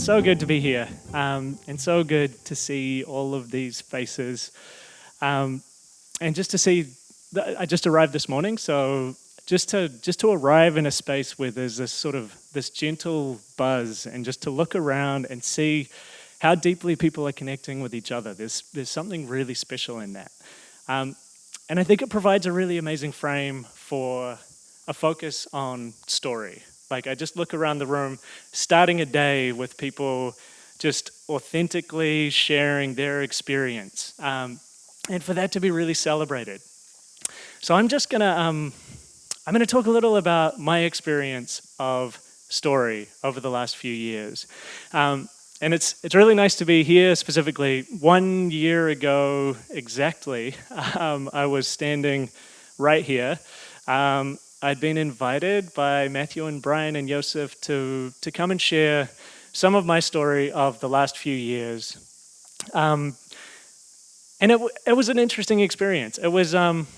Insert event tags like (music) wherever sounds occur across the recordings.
it's so good to be here um, and so good to see all of these faces. Um, and just to see, I just arrived this morning, so just to, just to arrive in a space where there's this sort of, this gentle buzz and just to look around and see how deeply people are connecting with each other. There's, there's something really special in that. Um, and I think it provides a really amazing frame for a focus on story. Like I just look around the room, starting a day with people just authentically sharing their experience. Um, and for that to be really celebrated. So I'm just gonna, um, I'm gonna talk a little about my experience of story over the last few years. Um, and it's, it's really nice to be here specifically. One year ago exactly, (laughs) um, I was standing right here um, I'd been invited by Matthew and Brian and Joseph to, to come and share some of my story of the last few years. Um, and it, it was an interesting experience. It was, um,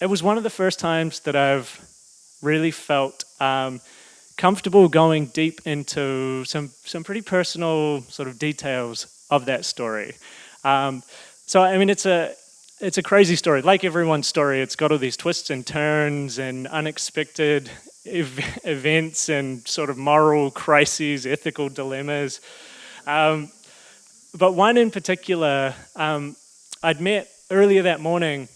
it was one of the first times that I've really felt um, comfortable going deep into some, some pretty personal sort of details of that story. Um, so, I mean, it's a, it's a crazy story. Like everyone's story, it's got all these twists and turns and unexpected ev events and sort of moral crises, ethical dilemmas. Um, but one in particular, um, I'd met earlier that morning,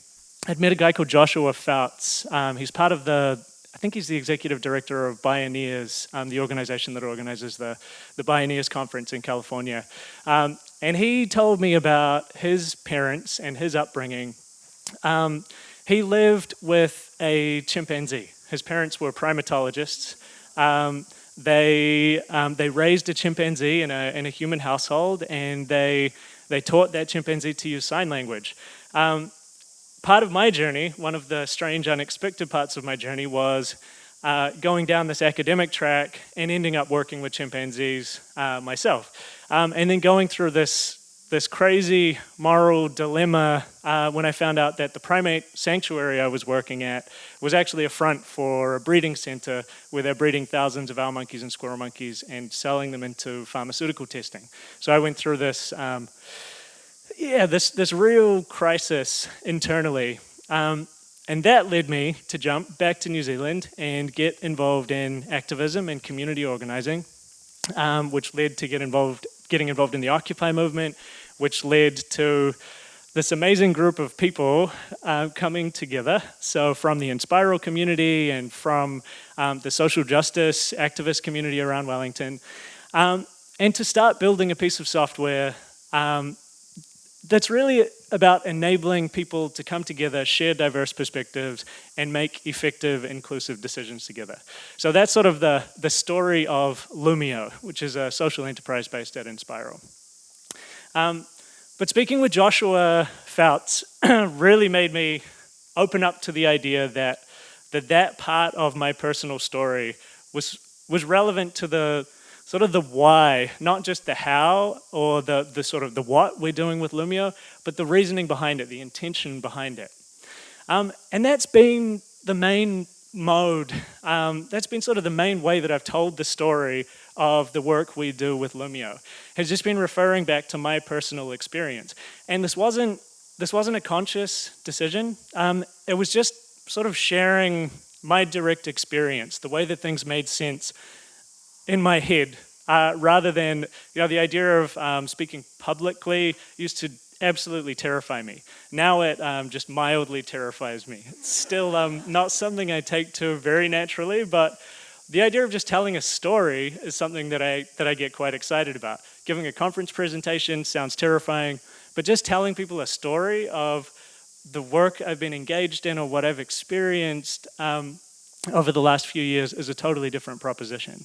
I'd met a guy called Joshua Fouts. Um, he's part of the, I think he's the executive director of Bioneers, um, the organization that organizes the, the Bioneers conference in California. And he told me about his parents and his upbringing. Um, he lived with a chimpanzee. His parents were primatologists. Um, they, um, they raised a chimpanzee in a, in a human household and they, they taught that chimpanzee to use sign language. Um, part of my journey, one of the strange, unexpected parts of my journey was uh, going down this academic track and ending up working with chimpanzees uh, myself. Um, and then going through this, this crazy moral dilemma uh, when I found out that the primate sanctuary I was working at was actually a front for a breeding center where they're breeding thousands of owl monkeys and squirrel monkeys and selling them into pharmaceutical testing. So I went through this, um, yeah, this, this real crisis internally. Um, and that led me to jump back to New Zealand and get involved in activism and community organizing, um, which led to get involved, getting involved in the Occupy movement, which led to this amazing group of people uh, coming together. So from the Enspiral community and from um, the social justice activist community around Wellington, um, and to start building a piece of software um, that's really about enabling people to come together, share diverse perspectives, and make effective, inclusive decisions together. So that's sort of the, the story of Loomio, which is a social enterprise based at Enspiral. Um, but speaking with Joshua Fouts (clears throat) really made me open up to the idea that that, that part of my personal story was, was relevant to the sort of the why, not just the how or the, the sort of the what we're doing with Loomio, but the reasoning behind it, the intention behind it. Um, and that's been the main mode, um, that's been sort of the main way that I've told the story of the work we do with Loomio, has just been referring back to my personal experience. And this wasn't, this wasn't a conscious decision, um, it was just sort of sharing my direct experience, the way that things made sense in my head uh, rather than, you know, the idea of um, speaking publicly used to absolutely terrify me. Now it um, just mildly terrifies me. It's still um, not something I take to very naturally, but the idea of just telling a story is something that I, that I get quite excited about. Giving a conference presentation sounds terrifying, but just telling people a story of the work I've been engaged in or what I've experienced um, over the last few years is a totally different proposition.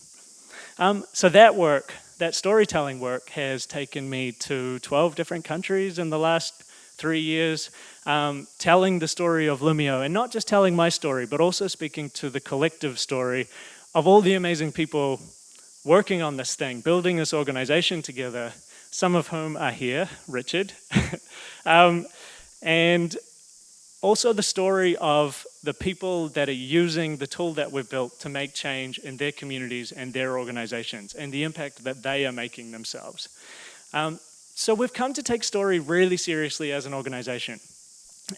Um, so that work, that storytelling work has taken me to 12 different countries in the last three years, um, telling the story of Loomio, and not just telling my story, but also speaking to the collective story of all the amazing people working on this thing, building this organization together, some of whom are here, Richard. (laughs) um, and also the story of the people that are using the tool that we've built to make change in their communities and their organizations and the impact that they are making themselves. Um, so we've come to take story really seriously as an organization.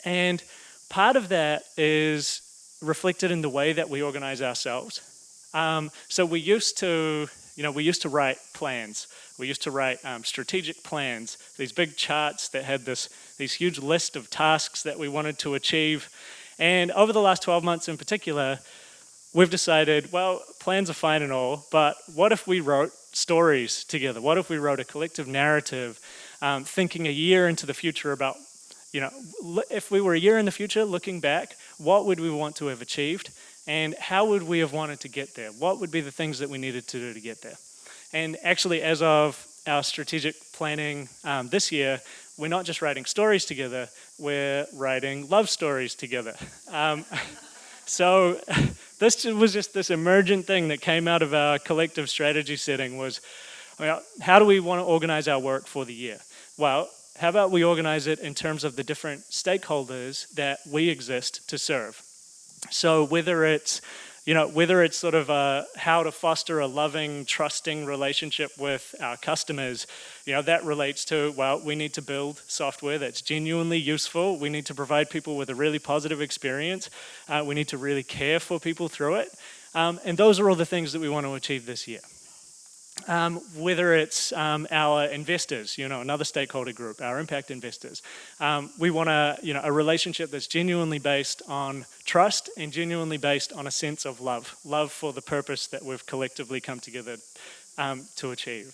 And part of that is reflected in the way that we organize ourselves. Um, so we used to, you know, we used to write plans. We used to write um, strategic plans, these big charts that had this, these huge list of tasks that we wanted to achieve. And over the last 12 months in particular, we've decided, well, plans are fine and all, but what if we wrote stories together? What if we wrote a collective narrative, um, thinking a year into the future about, you know, if we were a year in the future, looking back, what would we want to have achieved? And how would we have wanted to get there? What would be the things that we needed to do to get there? And actually, as of our strategic planning um, this year, we're not just writing stories together, we're writing love stories together. Um, (laughs) so (laughs) this was just this emergent thing that came out of our collective strategy setting was, well, how do we want to organize our work for the year? Well, how about we organize it in terms of the different stakeholders that we exist to serve? So whether it's you know, whether it's sort of uh, how to foster a loving, trusting relationship with our customers, you know, that relates to, well, we need to build software that's genuinely useful. We need to provide people with a really positive experience. Uh, we need to really care for people through it. Um, and those are all the things that we want to achieve this year. Um, whether it's um, our investors, you know, another stakeholder group, our impact investors. Um, we want a, you know, a relationship that's genuinely based on trust and genuinely based on a sense of love, love for the purpose that we've collectively come together um, to achieve.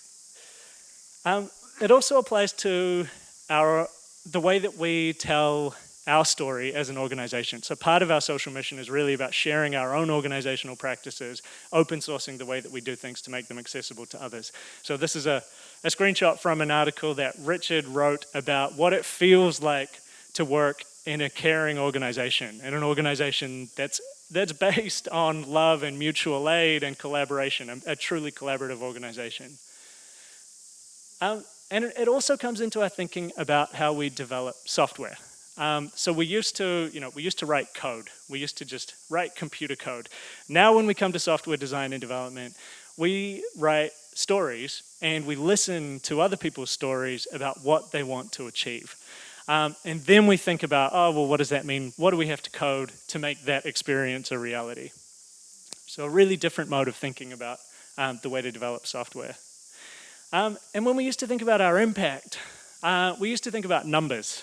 Um, it also applies to our, the way that we tell our story as an organization. So part of our social mission is really about sharing our own organizational practices, open sourcing the way that we do things to make them accessible to others. So this is a, a screenshot from an article that Richard wrote about what it feels like to work in a caring organization, in an organization that's that's based on love and mutual aid and collaboration, a, a truly collaborative organization. Um, and it also comes into our thinking about how we develop software. Um, so we used to, you know, we used to write code. We used to just write computer code. Now when we come to software design and development, we write stories and we listen to other people's stories about what they want to achieve. Um, and then we think about, oh, well, what does that mean? What do we have to code to make that experience a reality? So a really different mode of thinking about um, the way to develop software. Um, and when we used to think about our impact, uh, we used to think about numbers.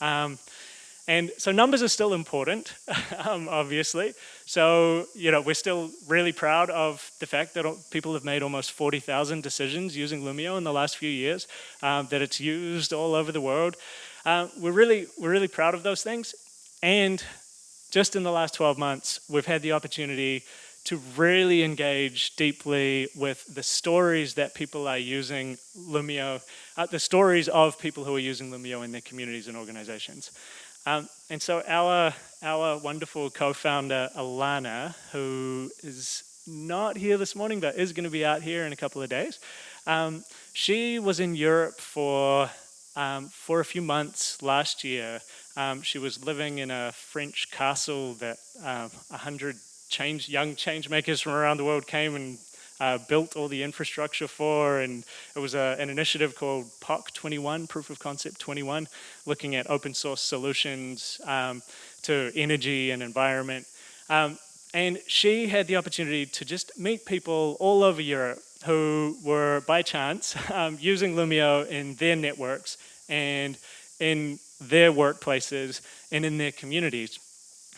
Um, and so numbers are still important, (laughs) um, obviously. So, you know, we're still really proud of the fact that people have made almost 40,000 decisions using Loomio in the last few years, um, that it's used all over the world. Uh, we're, really, we're really proud of those things. And just in the last 12 months, we've had the opportunity to really engage deeply with the stories that people are using Loomio, uh, the stories of people who are using Loomio in their communities and organizations. Um, and so our, our wonderful co-founder, Alana, who is not here this morning, but is going to be out here in a couple of days, um, she was in Europe for, um, for a few months last year. Um, she was living in a French castle that um, 100 change, young change makers from around the world came and uh, built all the infrastructure for, and it was a, an initiative called POC 21, Proof of Concept 21, looking at open source solutions um, to energy and environment. Um, and she had the opportunity to just meet people all over Europe who were, by chance, (laughs) um, using Loomio in their networks and in their workplaces and in their communities.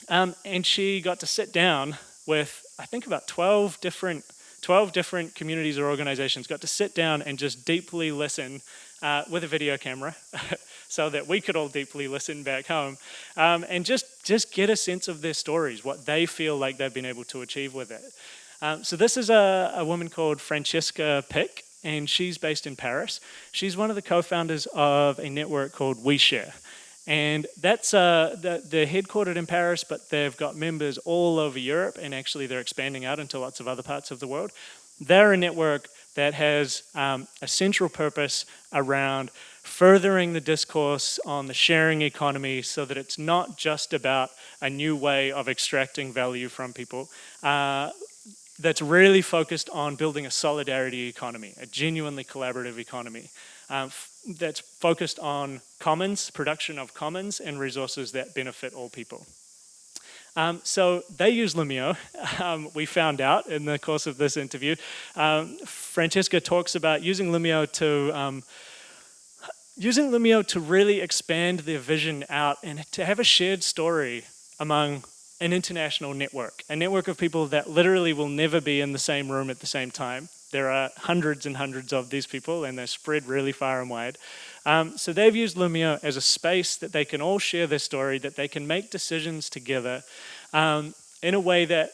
Um, and she got to sit down with, I think about 12 different 12 different communities or organizations got to sit down and just deeply listen uh, with a video camera (laughs) so that we could all deeply listen back home um, and just, just get a sense of their stories, what they feel like they've been able to achieve with it. Um, so this is a, a woman called Francesca Pick and she's based in Paris. She's one of the co-founders of a network called OuiShare. And that's, uh, the, they're headquartered in Paris, but they've got members all over Europe, and actually they're expanding out into lots of other parts of the world. They're a network that has um, a central purpose around furthering the discourse on the sharing economy so that it's not just about a new way of extracting value from people, uh, that's really focused on building a solidarity economy, a genuinely collaborative economy. Um, that's focused on commons, production of commons and resources that benefit all people. Um, so they use Loomio, (laughs) um, we found out in the course of this interview. Um, Francesca talks about using Loomio to um, using Loomio to really expand their vision out and to have a shared story among an international network, a network of people that literally will never be in the same room at the same time. There are hundreds and hundreds of these people and they're spread really far and wide. Um, so they've used Loomio as a space that they can all share their story, that they can make decisions together um, in a way that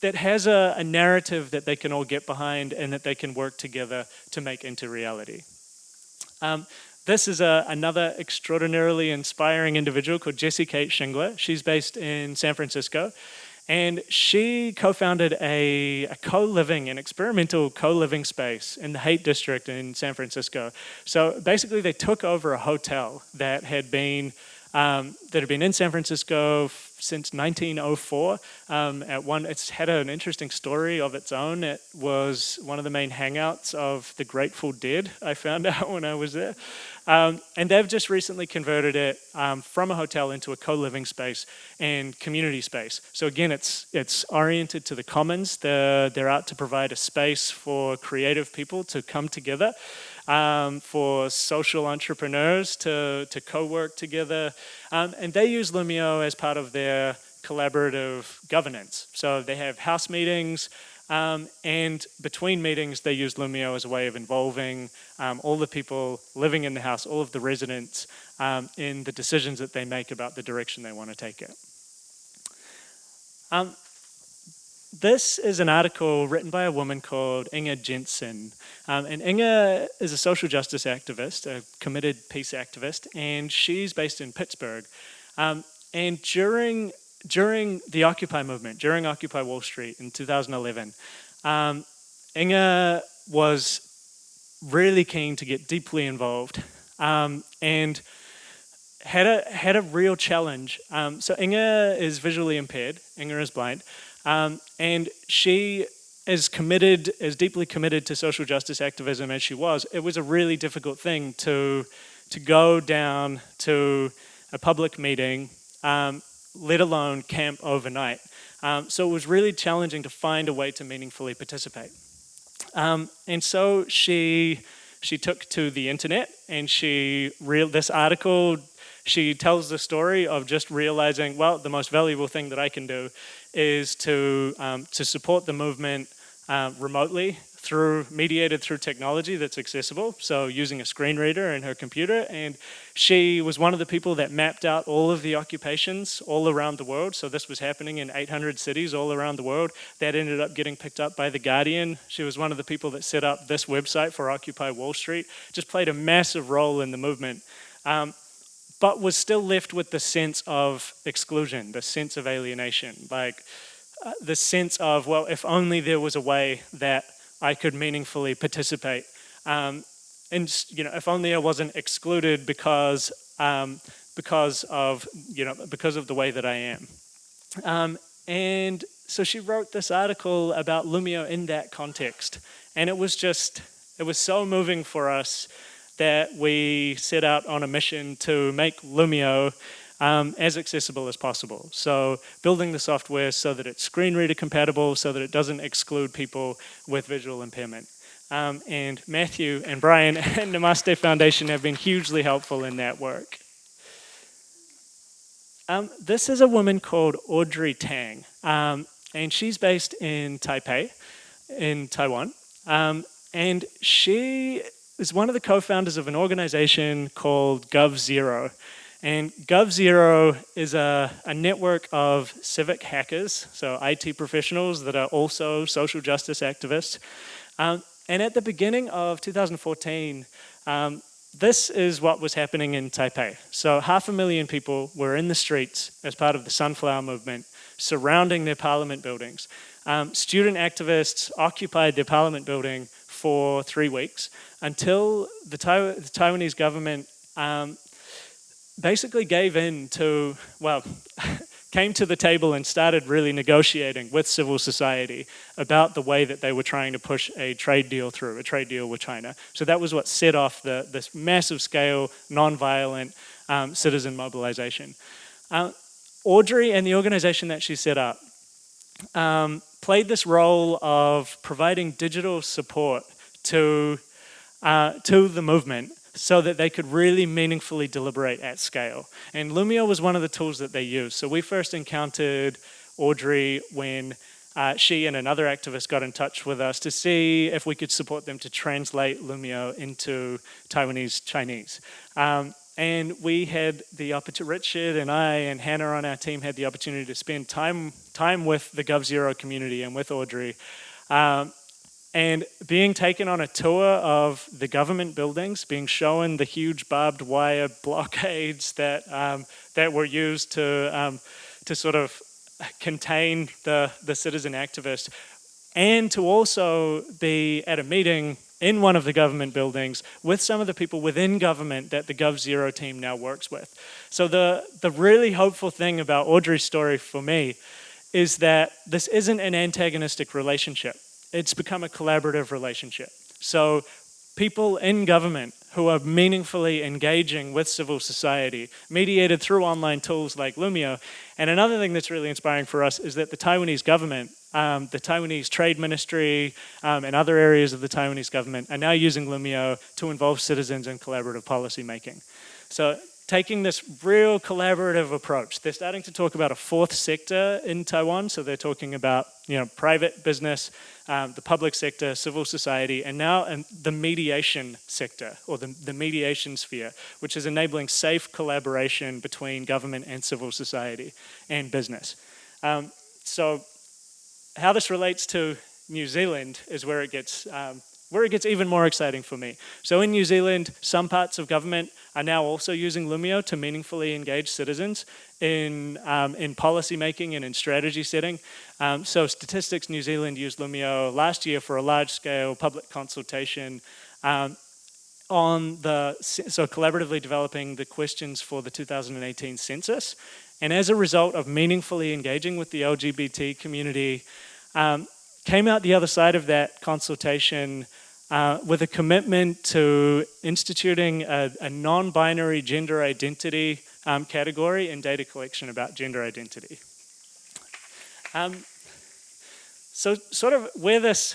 that has a, a narrative that they can all get behind and that they can work together to make into reality. Um, this is a, another extraordinarily inspiring individual called Jessy Kate Schingler. She's based in San Francisco. And she co-founded a, a co-living, an experimental co-living space in the Haight District in San Francisco. So basically they took over a hotel that had been um, that had been in San Francisco since 1904. Um, at one, it's had an interesting story of its own. It was one of the main hangouts of the Grateful Dead, I found (laughs) out when I was there. Um, and they've just recently converted it um, from a hotel into a co-living space and community space. So again, it's it's oriented to the commons. They're, they're out to provide a space for creative people to come together um, for social entrepreneurs to, to co-work together. Um, and they use Loomio as part of their collaborative governance. So they have house meetings, um, and between meetings, they use Loomio as a way of involving um, all the people living in the house, all of the residents, um, in the decisions that they make about the direction they want to take it. This is an article written by a woman called Inga Jensen. Um, and Inga is a social justice activist, a committed peace activist, and she's based in Pittsburgh. Um, and during, during the Occupy movement, during Occupy Wall Street in 2011, um, Inga was really keen to get deeply involved um, and had a, had a real challenge. Um, so Inga is visually impaired, Inga is blind, um, and she as committed, as deeply committed to social justice activism as she was, it was a really difficult thing to, to go down to a public meeting, um, let alone camp overnight. Um, so it was really challenging to find a way to meaningfully participate. Um, and so she, she took to the internet and she, real, this article she tells the story of just realizing, well, the most valuable thing that I can do is to, um, to support the movement uh, remotely through mediated through technology that's accessible. So using a screen reader in her computer. And she was one of the people that mapped out all of the occupations all around the world. So this was happening in 800 cities all around the world. That ended up getting picked up by the Guardian. She was one of the people that set up this website for Occupy Wall Street. Just played a massive role in the movement. Um, but was still left with the sense of exclusion, the sense of alienation, like uh, the sense of, well, if only there was a way that I could meaningfully participate. Um, and, you know, if only I wasn't excluded because, um, because of, you know, because of the way that I am. Um, and so she wrote this article about Loomio in that context. And it was just, it was so moving for us that we set out on a mission to make Loomio um, as accessible as possible. So building the software so that it's screen reader compatible, so that it doesn't exclude people with visual impairment. Um, and Matthew and Brian (laughs) and Namaste Foundation have been hugely helpful in that work. Um, this is a woman called Audrey Tang, um, and she's based in Taipei, in Taiwan. Um, and she is one of the co-founders of an organization called GovZero. And GovZero is a, a network of civic hackers, so IT professionals that are also social justice activists. Um, and at the beginning of 2014, um, this is what was happening in Taipei. So half a million people were in the streets as part of the Sunflower Movement, surrounding their parliament buildings. Um, student activists occupied their parliament building for three weeks until the, the Taiwanese government um, basically gave in to, well, (laughs) came to the table and started really negotiating with civil society about the way that they were trying to push a trade deal through, a trade deal with China. So that was what set off the, this massive scale, non-violent um, citizen mobilization. Uh, Audrey and the organization that she set up um, played this role of providing digital support to, uh, to the movement so that they could really meaningfully deliberate at scale. And Loomio was one of the tools that they used. So we first encountered Audrey when uh, she and another activist got in touch with us to see if we could support them to translate Loomio into Taiwanese Chinese. Um, and we had the opportunity, Richard and I and Hannah on our team had the opportunity to spend time, time with the GovZero community and with Audrey. Um, and being taken on a tour of the government buildings, being shown the huge barbed wire blockades that, um, that were used to, um, to sort of contain the, the citizen activists, and to also be at a meeting in one of the government buildings with some of the people within government that the GovZero team now works with. So the, the really hopeful thing about Audrey's story for me is that this isn't an antagonistic relationship it's become a collaborative relationship. So people in government who are meaningfully engaging with civil society, mediated through online tools like Loomio. And another thing that's really inspiring for us is that the Taiwanese government, um, the Taiwanese Trade Ministry, um, and other areas of the Taiwanese government are now using Loomio to involve citizens in collaborative policy making. So taking this real collaborative approach. They're starting to talk about a fourth sector in Taiwan. So they're talking about you know, private business, um, the public sector, civil society, and now um, the mediation sector, or the, the mediation sphere, which is enabling safe collaboration between government and civil society and business. Um, so how this relates to New Zealand is where it gets um, where it gets even more exciting for me. So in New Zealand, some parts of government are now also using Loomio to meaningfully engage citizens in, um, in policy making and in strategy setting. Um, so Statistics New Zealand used Loomio last year for a large scale public consultation um, on the, so collaboratively developing the questions for the 2018 census. And as a result of meaningfully engaging with the LGBT community, um, came out the other side of that consultation uh, with a commitment to instituting a, a non-binary gender identity um, category in data collection about gender identity. Um, so sort of where this,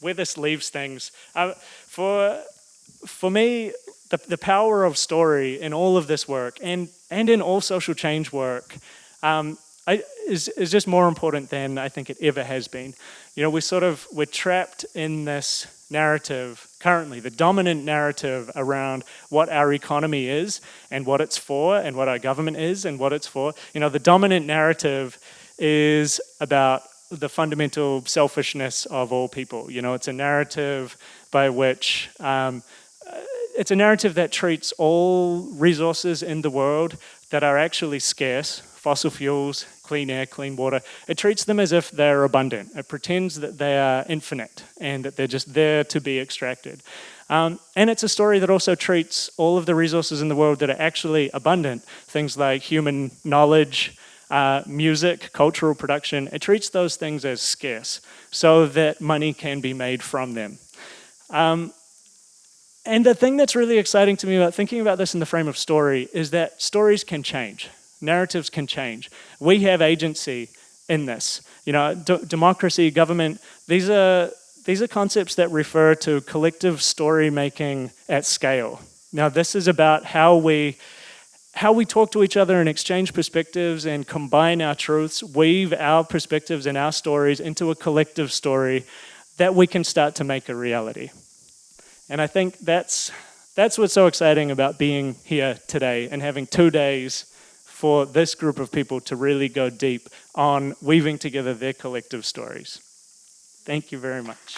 where this leaves things, uh, for, for me, the, the power of story in all of this work and, and in all social change work um, I, is, is just more important than I think it ever has been. You know, we're sort of, we're trapped in this narrative currently, the dominant narrative around what our economy is and what it's for and what our government is and what it's for. You know, the dominant narrative is about the fundamental selfishness of all people. You know, it's a narrative by which, um, it's a narrative that treats all resources in the world that are actually scarce, fossil fuels, clean air, clean water, it treats them as if they're abundant. It pretends that they are infinite and that they're just there to be extracted. Um, and it's a story that also treats all of the resources in the world that are actually abundant, things like human knowledge, uh, music, cultural production, it treats those things as scarce so that money can be made from them. Um, and the thing that's really exciting to me about thinking about this in the frame of story is that stories can change narratives can change. We have agency in this. You know, democracy, government, these are, these are concepts that refer to collective story making at scale. Now this is about how we, how we talk to each other and exchange perspectives and combine our truths, weave our perspectives and our stories into a collective story that we can start to make a reality. And I think that's, that's what's so exciting about being here today and having two days for this group of people to really go deep on weaving together their collective stories. Thank you very much.